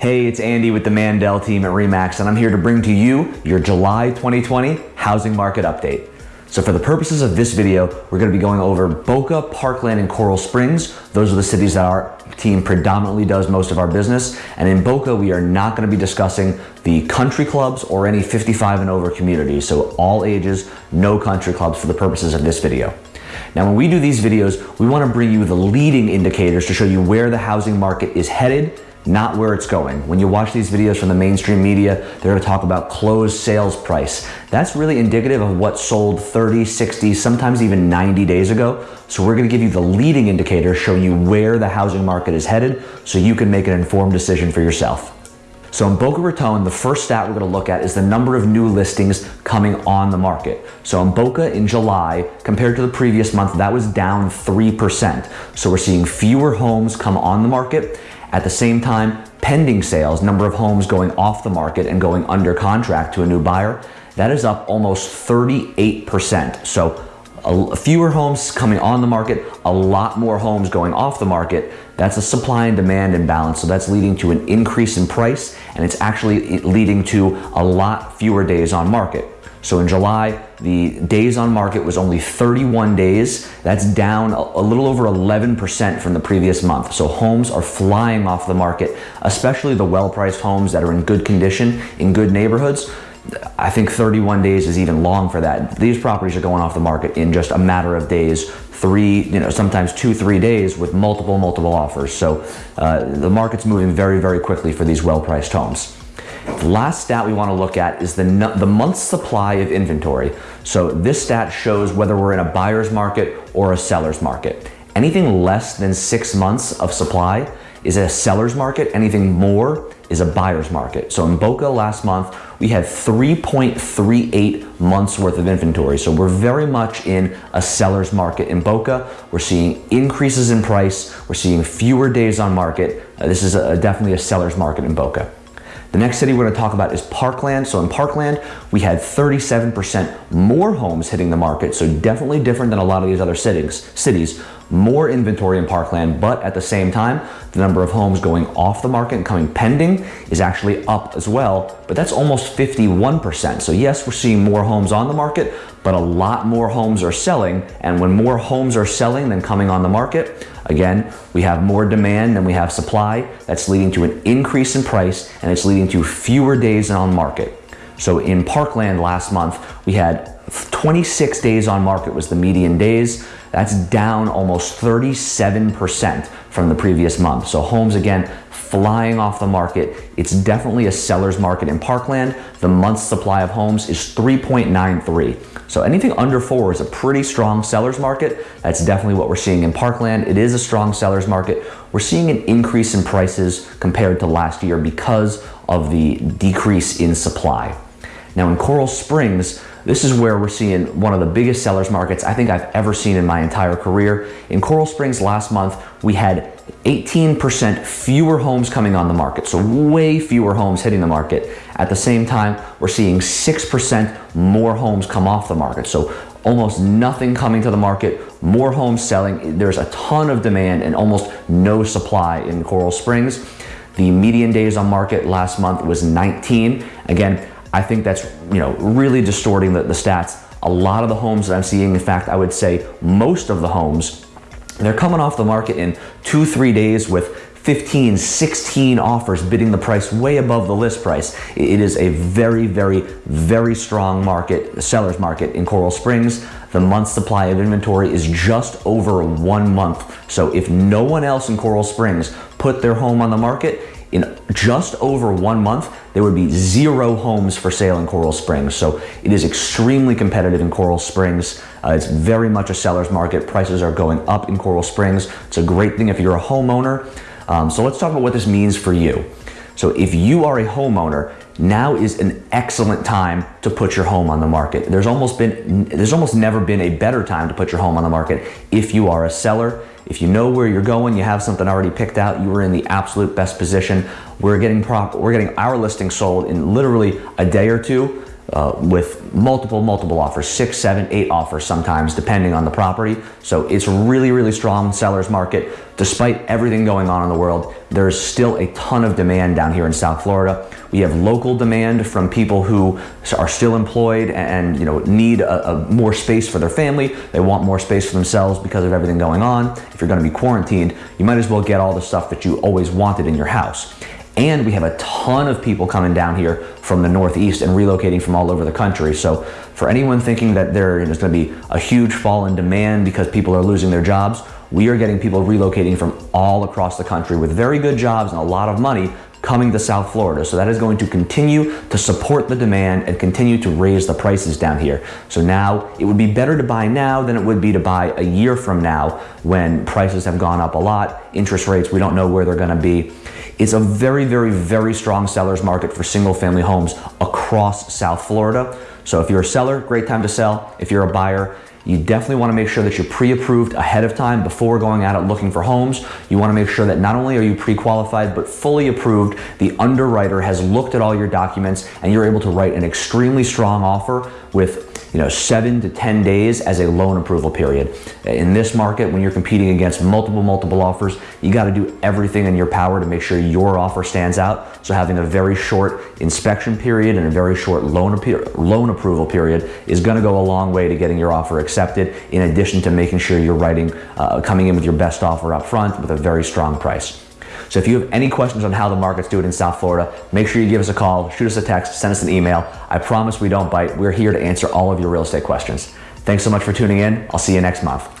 Hey, it's Andy with the Mandel team at REMAX, and I'm here to bring to you your July 2020 housing market update. So for the purposes of this video, we're going to be going over Boca, Parkland, and Coral Springs. Those are the cities that our team predominantly does most of our business. And in Boca, we are not going to be discussing the country clubs or any 55 and over communities. So all ages, no country clubs for the purposes of this video. Now, when we do these videos, we want to bring you the leading indicators to show you where the housing market is headed not where it's going. When you watch these videos from the mainstream media, they're to talk about closed sales price. That's really indicative of what sold 30, 60, sometimes even 90 days ago. So we're going to give you the leading indicator showing you where the housing market is headed so you can make an informed decision for yourself. So in Boca Raton, the first stat we're going to look at is the number of new listings coming on the market. So in Boca in July, compared to the previous month, that was down 3%. So we're seeing fewer homes come on the market at the same time, pending sales, number of homes going off the market and going under contract to a new buyer, that is up almost 38%. So fewer homes coming on the market, a lot more homes going off the market. That's a supply and demand imbalance. So that's leading to an increase in price and it's actually leading to a lot fewer days on market. So in July, the days on market was only 31 days. That's down a little over 11% from the previous month. So homes are flying off the market, especially the well-priced homes that are in good condition, in good neighborhoods. I think 31 days is even long for that. These properties are going off the market in just a matter of days, three, you know, sometimes two, three days with multiple, multiple offers. So uh, the market's moving very, very quickly for these well-priced homes. The last stat we want to look at is the, the month's supply of inventory. So this stat shows whether we're in a buyer's market or a seller's market. Anything less than six months of supply is a seller's market. Anything more is a buyer's market. So in Boca last month, we had 3.38 months worth of inventory. So we're very much in a seller's market in Boca. We're seeing increases in price. We're seeing fewer days on market. Uh, this is a, definitely a seller's market in Boca. The next city we're to talk about is Parkland. So in Parkland, we had 37% more homes hitting the market. So definitely different than a lot of these other cities. cities. More inventory in Parkland, but at the same time, the number of homes going off the market and coming pending is actually up as well, but that's almost 51%. So yes, we're seeing more homes on the market, but a lot more homes are selling. And when more homes are selling than coming on the market, Again, we have more demand than we have supply. That's leading to an increase in price and it's leading to fewer days on market. So in Parkland last month, we had 26 days on market was the median days. That's down almost 37% from the previous month. So homes again flying off the market. It's definitely a seller's market in Parkland. The month's supply of homes is 3.93. So anything under four is a pretty strong seller's market. That's definitely what we're seeing in Parkland. It is a strong seller's market. We're seeing an increase in prices compared to last year because of the decrease in supply. Now in Coral Springs, this is where we're seeing one of the biggest sellers markets I think I've ever seen in my entire career. In Coral Springs last month, we had 18% fewer homes coming on the market, so way fewer homes hitting the market. At the same time, we're seeing 6% more homes come off the market. So almost nothing coming to the market, more homes selling. There's a ton of demand and almost no supply in Coral Springs. The median days on market last month was 19. Again, I think that's you know really distorting the, the stats. A lot of the homes that I'm seeing, in fact, I would say most of the homes they're coming off the market in two, three days with 15, 16 offers bidding the price way above the list price. It is a very, very, very strong market, seller's market in Coral Springs. The month supply of inventory is just over one month. So if no one else in Coral Springs put their home on the market, in just over one month, there would be zero homes for sale in Coral Springs. So it is extremely competitive in Coral Springs. Uh, it's very much a seller's market. Prices are going up in Coral Springs. It's a great thing if you're a homeowner. Um, so let's talk about what this means for you. So if you are a homeowner, now is an excellent time to put your home on the market. There's almost been, there's almost never been a better time to put your home on the market if you are a seller if you know where you're going, you have something already picked out, you are in the absolute best position. We're getting prop, we're getting our listing sold in literally a day or two. Uh, with multiple, multiple offers, six, seven, eight offers sometimes, depending on the property. So it's really, really strong seller's market. Despite everything going on in the world, there's still a ton of demand down here in South Florida. We have local demand from people who are still employed and you know need a, a more space for their family. They want more space for themselves because of everything going on. If you're going to be quarantined, you might as well get all the stuff that you always wanted in your house. And we have a ton of people coming down here from the Northeast and relocating from all over the country. So for anyone thinking that there is going to be a huge fall in demand because people are losing their jobs, we are getting people relocating from all across the country with very good jobs and a lot of money coming to South Florida. So that is going to continue to support the demand and continue to raise the prices down here. So now it would be better to buy now than it would be to buy a year from now when prices have gone up a lot. Interest rates, we don't know where they're going to be. It's a very, very, very strong seller's market for single family homes across South Florida. So if you're a seller, great time to sell. If you're a buyer, you definitely want to make sure that you're pre-approved ahead of time before going out and looking for homes. You want to make sure that not only are you pre-qualified, but fully approved. The underwriter has looked at all your documents and you're able to write an extremely strong offer with you know, seven to 10 days as a loan approval period. In this market, when you're competing against multiple, multiple offers, you got to do everything in your power to make sure your offer stands out. So having a very short inspection period and a very short loan, loan approval period is going to go a long way to getting your offer accepted, in addition to making sure you're writing, uh, coming in with your best offer up front with a very strong price. So if you have any questions on how the market's do it in South Florida, make sure you give us a call, shoot us a text, send us an email. I promise we don't bite. We're here to answer all of your real estate questions. Thanks so much for tuning in. I'll see you next month.